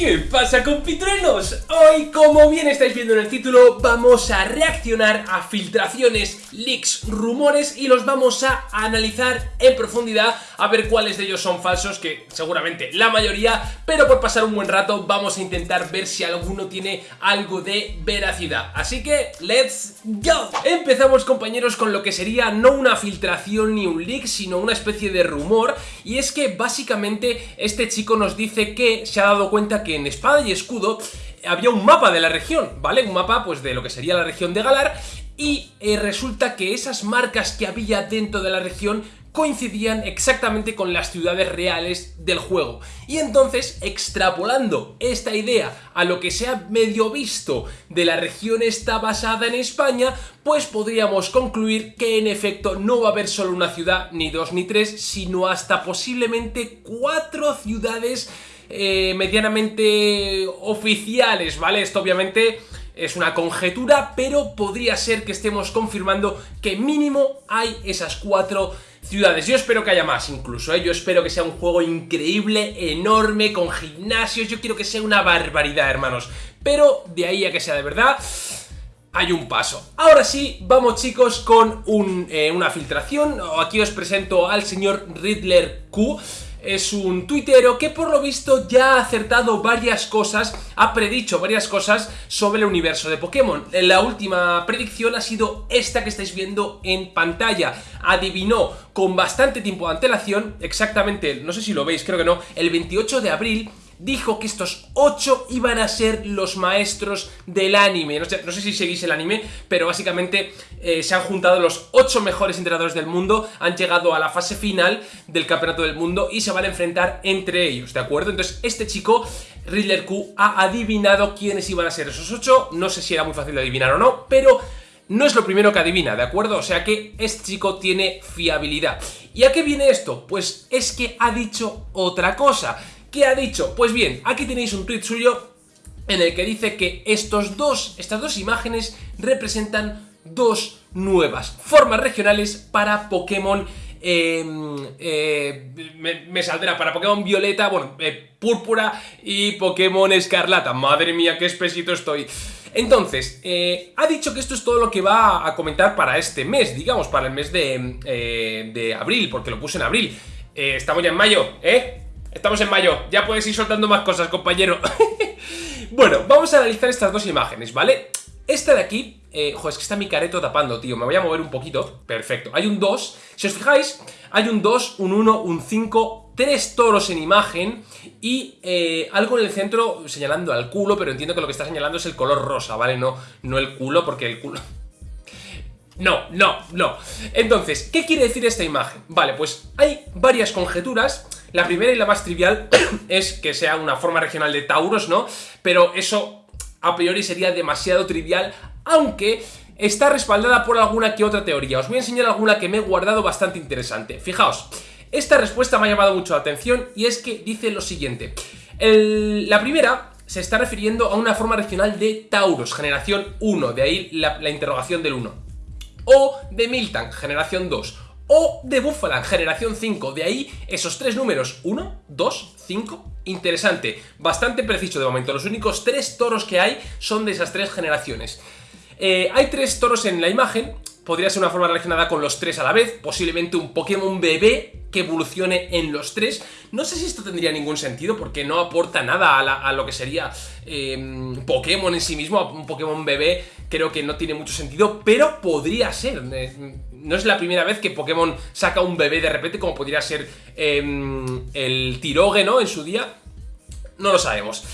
¿Qué pasa compitruenos? Hoy, como bien estáis viendo en el título, vamos a reaccionar a filtraciones, leaks, rumores y los vamos a analizar en profundidad a ver cuáles de ellos son falsos, que seguramente la mayoría, pero por pasar un buen rato vamos a intentar ver si alguno tiene algo de veracidad. Así que, ¡let's go! Empezamos compañeros con lo que sería no una filtración ni un leak, sino una especie de rumor, y es que básicamente este chico nos dice que se ha dado cuenta que en Espada y Escudo había un mapa de la región, ¿vale? Un mapa pues de lo que sería la región de Galar y eh, resulta que esas marcas que había dentro de la región coincidían exactamente con las ciudades reales del juego. Y entonces, extrapolando esta idea a lo que se ha medio visto de la región está basada en España, pues podríamos concluir que en efecto no va a haber solo una ciudad, ni dos ni tres, sino hasta posiblemente cuatro ciudades eh, medianamente oficiales, ¿vale? Esto obviamente es una conjetura, pero podría ser que estemos confirmando que mínimo hay esas cuatro ciudades. Yo espero que haya más incluso, ¿eh? yo espero que sea un juego increíble, enorme, con gimnasios, yo quiero que sea una barbaridad, hermanos. Pero de ahí a que sea de verdad... Hay un paso. Ahora sí, vamos chicos con eh, una filtración. Aquí os presento al señor Riddler Q es un tuitero que por lo visto ya ha acertado varias cosas, ha predicho varias cosas sobre el universo de Pokémon. La última predicción ha sido esta que estáis viendo en pantalla. Adivinó con bastante tiempo de antelación, exactamente, no sé si lo veis, creo que no, el 28 de abril dijo que estos 8 iban a ser los maestros del anime. No sé, si seguís el anime, pero básicamente eh, se han juntado los 8 mejores entrenadores del mundo, han llegado a la fase final del campeonato del mundo y se van a enfrentar entre ellos, ¿de acuerdo? Entonces este chico, Riddler Q, ha adivinado quiénes iban a ser esos 8, no sé si era muy fácil de adivinar o no, pero no es lo primero que adivina, ¿de acuerdo? O sea que este chico tiene fiabilidad. ¿Y a qué viene esto? Pues es que ha dicho otra cosa. ¿Qué ha dicho? Pues bien, aquí tenéis un tweet suyo en el que dice que estos dos, estas dos imágenes representan dos nuevas formas regionales para Pokémon em, eh, me, saldrá para Pokémon Violeta, bueno, eh, Púrpura y Pokémon Escarlata. Madre mía, qué espesito estoy. Entonces, eh, ha dicho que esto es todo lo que va a comentar para este mes, digamos, para el mes de, de abril, porque lo puse en abril. estamos ya en mayo, ¿eh? Estamos en mayo, ya puedes ir soltando más cosas, compañero Bueno, vamos a analizar estas dos imágenes, ¿vale? Esta de aquí, eh, es que está mi careto tapando, tío Me voy a mover un poquito, perfecto Hay un 2, si os fijáis, hay un 2, un 1, un 5 Tres toros en imagen y eh, algo en el centro señalando al culo, pero entiendo que lo que está señalando es el color rosa, ¿vale? No, no el culo, porque el culo... No, no, no. Entonces, ¿qué quiere decir esta imagen? Vale, pues hay varias conjeturas la primera y la más trivial es que sea una forma regional de Tauros, ¿no? Pero eso a priori sería demasiado trivial, aunque está respaldada por alguna que otra teoría. Os voy a enseñar alguna que me he guardado bastante interesante. Fijaos, esta respuesta me ha llamado mucho la atención y es que dice lo siguiente. la primera se está refiriendo a una forma regional de Tauros, generación 1, de ahí la, interrogación del 1. O de Miltank, generación 2 o de Buffalan, generación 5. De ahí esos tres números, 1, 2, 5. Interesante, bastante preciso de momento. Los únicos tres toros que hay son de esas tres generaciones. Eh, hay tres toros en la imagen, podría ser una forma relacionada con los tres a la vez, posiblemente un Pokémon bebé que evolucione en los tres. No sé si esto tendría ningún sentido porque no aporta nada a, lo que sería em, Pokémon en sí mismo, un Pokémon bebé creo que no tiene mucho sentido, pero podría ser. Eh, no es la primera vez que Pokémon saca un bebé de repente, como podría ser em, el Tirogue, ¿no? En su día. No lo sabemos.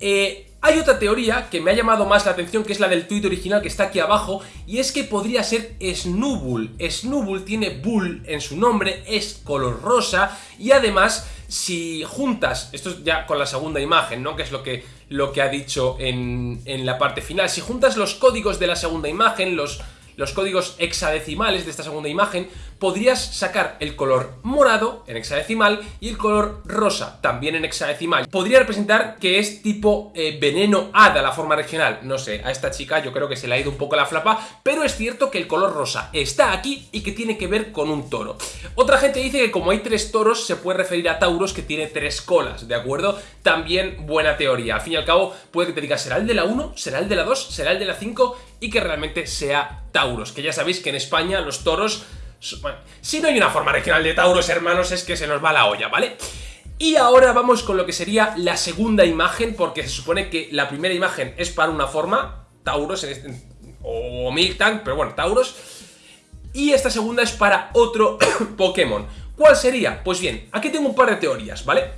Eh, hay otra teoría que me ha llamado más la atención, que es la del tuit original que está aquí abajo, y es que podría ser Snubbull. Snubbull tiene Bull en su nombre, es color rosa, y además, si juntas, esto es ya con la segunda imagen, ¿no? Que es lo que, lo que ha dicho en, en la parte final, si juntas los códigos de la segunda imagen, los los códigos hexadecimales de esta segunda imagen, podrías sacar el color morado en hexadecimal y el color rosa también en hexadecimal. Podría representar que es tipo eh, veneno hada la forma regional. No sé, a esta chica yo creo que se le ha ido un poco la flapa, pero es cierto que el color rosa está aquí y que tiene que ver con un toro. Otra gente dice que como hay tres toros se puede referir a Tauros que tiene tres colas, ¿de acuerdo? También buena teoría. Al fin y al cabo puede que te diga será el de la 1, será el de la 2, será el de la 5 y que realmente sea Tauros, que ya sabéis que en España los toros... Si no hay una forma regional de Tauros, hermanos, es que se nos va la olla, ¿vale? Y ahora vamos con lo que sería la segunda imagen, porque se supone que la primera imagen es para una forma, Tauros, este, o Miltank, pero bueno, Tauros, y esta segunda es para otro Pokémon. ¿Cuál sería? Pues bien, aquí tengo un par de teorías, ¿vale?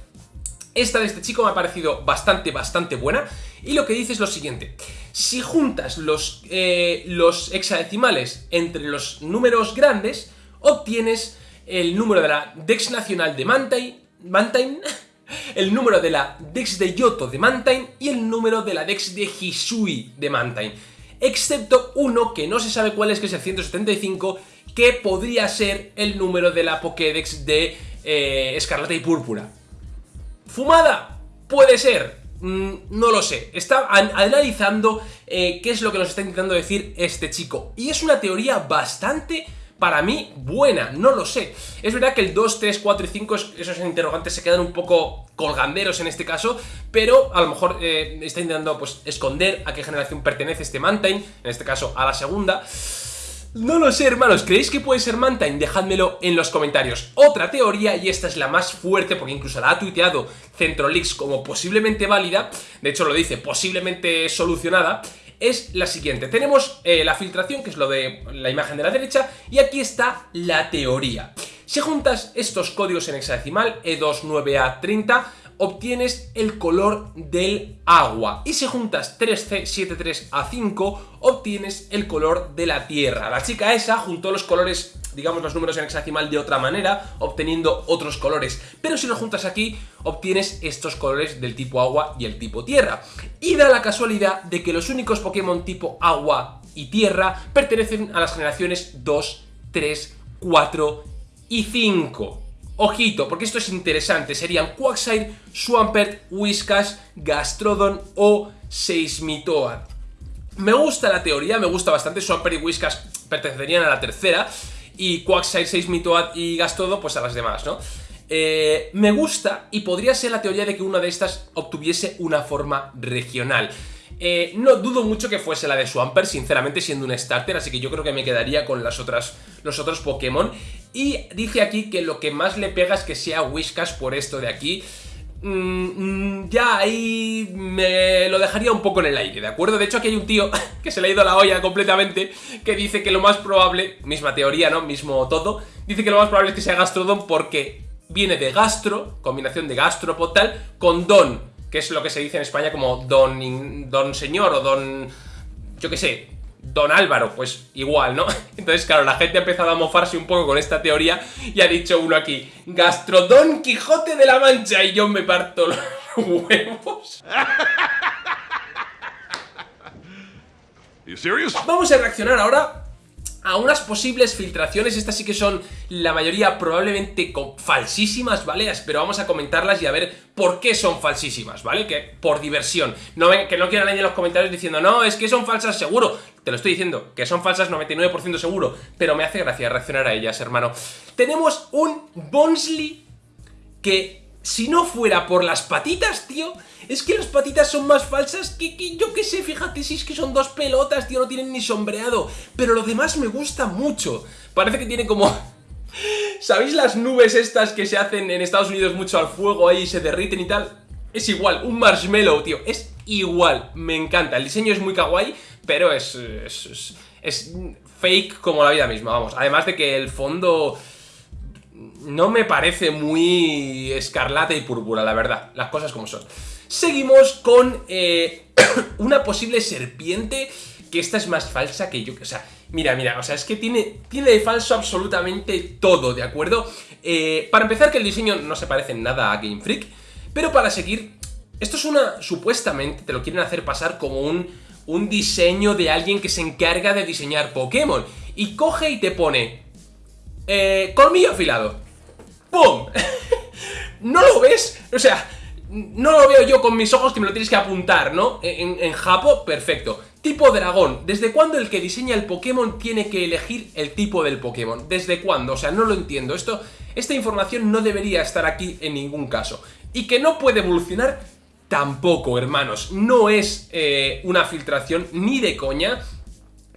Esta de este chico me ha parecido bastante, bastante buena, y lo que dice es lo siguiente. Si juntas los, eh, los hexadecimales entre los números grandes, obtienes el número de la Dex nacional de Mantine, Mantine el número de la Dex de Yoto de Mantine y el número de la Dex de Hisui de Mantine. Excepto uno que no se sabe cuál es, que es el 175, que podría ser el número de la Pokédex de eh, Escarlata y Púrpura. ¿Fumada? Puede ser, no lo sé, está analizando eh, qué es lo que nos está intentando decir este chico. Y es una teoría bastante, para mí, buena, no lo sé. Es verdad que el 2, 3, 4 y 5, esos interrogantes se quedan un poco colganderos en este caso, pero a lo mejor eh, está intentando pues, esconder a qué generación pertenece este Mantine, en este caso a la segunda. No lo sé, hermanos, ¿creéis que puede ser Mantine? Dejádmelo en los comentarios. Otra teoría, y esta es la más fuerte porque incluso la ha tuiteado Centrolix como posiblemente válida, de hecho lo dice, posiblemente solucionada, es la siguiente. Tenemos eh, la filtración, que es lo de la imagen de la derecha, y aquí está la teoría. Si juntas estos códigos en hexadecimal, E29A30, obtienes el color del agua. Y si juntas 3C73A5, obtienes el color de la tierra. La chica esa juntó los colores, digamos los números en hexadecimal de otra manera, obteniendo otros colores. Pero si los juntas aquí, obtienes estos colores del tipo agua y el tipo tierra. Y da la casualidad de que los únicos Pokémon tipo agua y tierra pertenecen a las generaciones 2, 3, 4 y 5. Ojito, porque esto es interesante, serían Quagsire, Swampert, Whiskas, Gastrodon o Seismitoad. Me gusta la teoría, me gusta bastante, Swampert y Whiskas pertenecerían a la tercera, y Quagsire, Seismitoad y Gastrodon pues a las demás, ¿no? Eh, me gusta y podría ser la teoría de que una de estas obtuviese una forma regional. Eh, no dudo mucho que fuese la de Swampert, sinceramente, siendo un starter, así que yo creo que me quedaría con las otras, los otros Pokémon. Y dice aquí que lo que más le pega es que sea Whiskas por esto de aquí. Mm, mm, ya ahí me lo dejaría un poco en el aire, ¿de acuerdo? De hecho aquí hay un tío que se le ha ido la olla completamente que dice que lo más probable, misma teoría, ¿no? Mismo todo, dice que lo más probable es que sea Gastrodon porque viene de gastro, combinación de gastropotal, con don, que es lo que se dice en España como don, don señor o don, yo qué sé, don Álvaro, pues igual, ¿no? Entonces, claro, la gente ha empezado a mofarse un poco con esta teoría y ha dicho uno aquí, Gastrodon Quijote de la Mancha y yo me parto los huevos. Vamos a reaccionar ahora a unas posibles filtraciones, estas sí que son la mayoría probablemente falsísimas, ¿vale? Pero vamos a comentarlas y a ver por qué son falsísimas, ¿vale? Que por diversión, no, que no quieran ahí en los comentarios diciendo no, es que son falsas seguro, te lo estoy diciendo, que son falsas 99% seguro, pero me hace gracia reaccionar a ellas, hermano. Tenemos un Bonsley que si no fuera por las patitas, tío, es que las patitas son más falsas que, que yo qué sé, fíjate, si es que son dos pelotas, tío, no tienen ni sombreado. Pero lo demás me gusta mucho. Parece que tiene como... ¿Sabéis las nubes estas que se hacen en Estados Unidos mucho al fuego ahí y se derriten y tal? Es igual, un marshmallow, tío, es igual, me encanta. El diseño es muy kawaii, pero es, es, es fake como la vida misma, vamos. Además de que el fondo no me parece muy escarlata y púrpura, la verdad, las cosas como son. Seguimos con eh, una posible serpiente, que esta es más falsa que yo, o sea, mira, mira, o sea, es que tiene, tiene de falso absolutamente todo, ¿de acuerdo? Eh, para empezar, que el diseño no se parece en nada a Game Freak, pero para seguir, esto es una, supuestamente, te lo quieren hacer pasar como un, un diseño de alguien que se encarga de diseñar Pokémon, y coge y te pone Eh, colmillo afilado. ¡Pum! ¿No lo ves? O sea, no lo veo yo con mis ojos que me lo tienes que apuntar, ¿no? En, en Japo, perfecto. Tipo dragón. ¿Desde cuándo el que diseña el Pokémon tiene que elegir el tipo del Pokémon? ¿Desde cuándo? O sea, no lo entiendo. Esto, esta información no debería estar aquí en ningún caso. Y que no puede evolucionar tampoco, hermanos. No es eh, una filtración ni de coña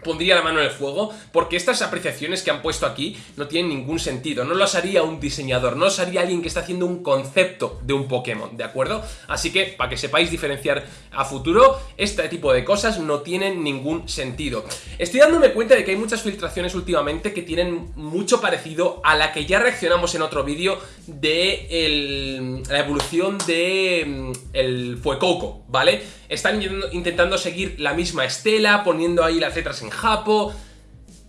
pondría la mano en el fuego porque estas apreciaciones que han puesto aquí no tienen ningún sentido, no las haría un diseñador, no las haría alguien que está haciendo un concepto de un Pokémon, ¿de acuerdo? Así que, para que sepáis diferenciar a futuro, este tipo de cosas no tienen ningún sentido. Estoy dándome cuenta de que hay muchas filtraciones últimamente que tienen mucho parecido a la que ya reaccionamos en otro vídeo de la evolución de mm, el Fuecoco, ¿vale? Están intentando seguir la misma estela, poniendo ahí las letras en japo...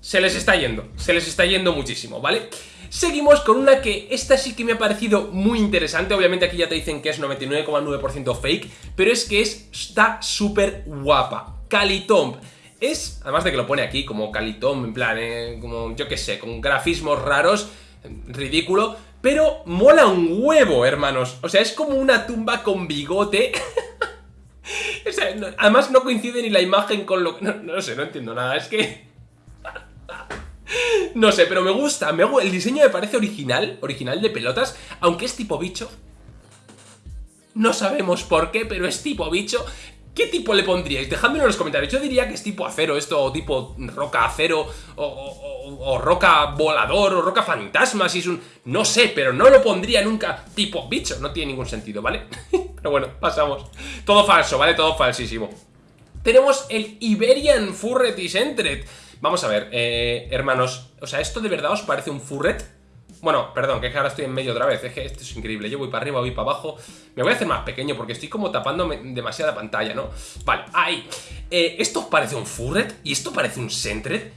Se les está yendo, se les está yendo muchísimo, ¿vale? Seguimos con una que esta sí que me ha parecido muy interesante, obviamente aquí ya te dicen que es 99,9% fake, pero es que es, está súper guapa. Calitomb. Es, además de que lo pone aquí como Calitomb, en plan, eh, como yo qué sé, con grafismos raros, ridículo, pero mola un huevo, hermanos. O sea, es como una tumba con bigote... además no coincide ni la imagen con lo que... No, sé, no entiendo nada, es que... no sé, pero me gusta, me, el diseño me parece original, original de pelotas, aunque es tipo bicho. No sabemos por qué, pero es tipo bicho. ¿Qué tipo le pondríais? Dejadmelo en los comentarios. Yo diría que es tipo acero esto, o tipo roca acero, o, roca volador, o roca fantasma, si es un... No sé, pero no lo pondría nunca tipo bicho. No tiene ningún sentido, ¿vale? pero bueno, pasamos. Todo falso, ¿vale? Todo falsísimo. Tenemos el Iberian Furret y Sentret. Vamos a ver, eh, hermanos, o sea, ¿esto de verdad os parece un Furret? Bueno, perdón, que es que ahora estoy en medio otra vez, es que esto es increíble, yo voy para arriba, voy para abajo Me voy a hacer más pequeño porque estoy como tapando demasiada pantalla, ¿no? Vale, ahí eh, ¿Esto parece un Furret? ¿Y esto parece un Sentret?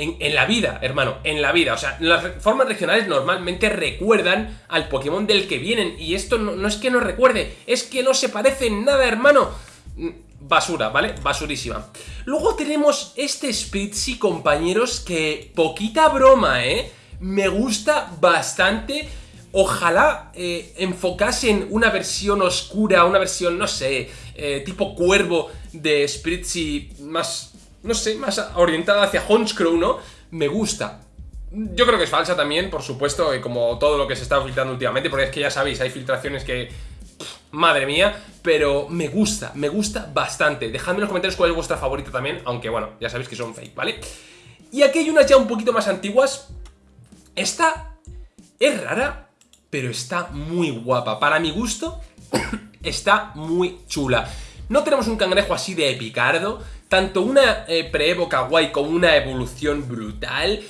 En, la vida, hermano, en la vida O sea, las formas regionales normalmente recuerdan al Pokémon del que vienen Y esto no, es que no recuerde, es que no se parece en nada, hermano mm, Basura, ¿vale? Basurísima Luego tenemos este Spritzy, compañeros, que poquita broma, ¿eh? me gusta bastante. Ojalá eh, enfocasen una versión oscura, una versión, no sé, eh, tipo cuervo de Spritzy más, no sé, más orientada hacia Honchcrow, ¿no? Me gusta. Yo creo que es falsa también, por supuesto, eh, como todo lo que se está filtrando últimamente, porque es que ya sabéis, hay filtraciones que... madre mía, pero me gusta, me gusta bastante. Dejadme en los comentarios cuál es vuestra favorita también, aunque bueno, ya sabéis que son fake, ¿vale? Y aquí hay unas ya un poquito más antiguas, esta es rara, pero está muy guapa. Para mi gusto, está muy chula. No tenemos un cangrejo así de epicardo, tanto una eh, pre-evo kawaii como una evolución brutal.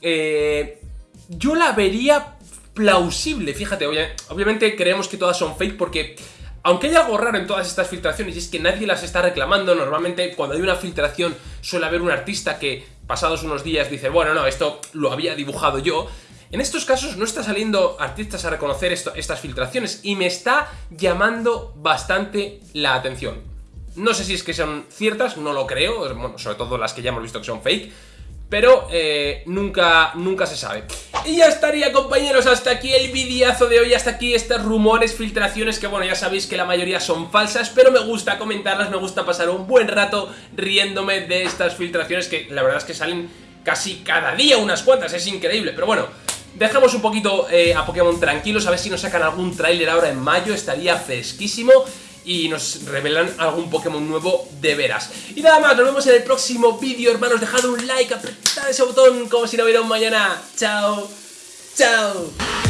Eh, yo la vería plausible, fíjate, obviamente creemos que todas son fake porque aunque hay algo raro en todas estas filtraciones y es que nadie las está reclamando, normalmente cuando hay una filtración suele haber un artista que pasados unos días dice, bueno, no, esto lo había dibujado yo. En estos casos no está saliendo artistas a reconocer estas filtraciones y me está llamando bastante la atención. No sé si es que son ciertas, no lo creo, bueno, sobre todo las que ya hemos visto que son fake, pero eh, nunca, nunca se sabe. Y ya estaría compañeros, hasta aquí el videazo de hoy, hasta aquí estos rumores, filtraciones que bueno, ya sabéis que la mayoría son falsas, pero me gusta comentarlas, me gusta pasar un buen rato riéndome de estas filtraciones que la verdad es que salen casi cada día unas cuantas, es increíble, pero bueno, dejemos un poquito eh, a Pokémon tranquilos, a ver si nos sacan algún tráiler ahora en mayo, estaría fresquísimo y nos revelan algún Pokémon nuevo de veras. Y nada más, nos vemos en el próximo vídeo, hermanos. Dejad un like, apretad ese botón como si no hubiera un mañana. Chao, chao.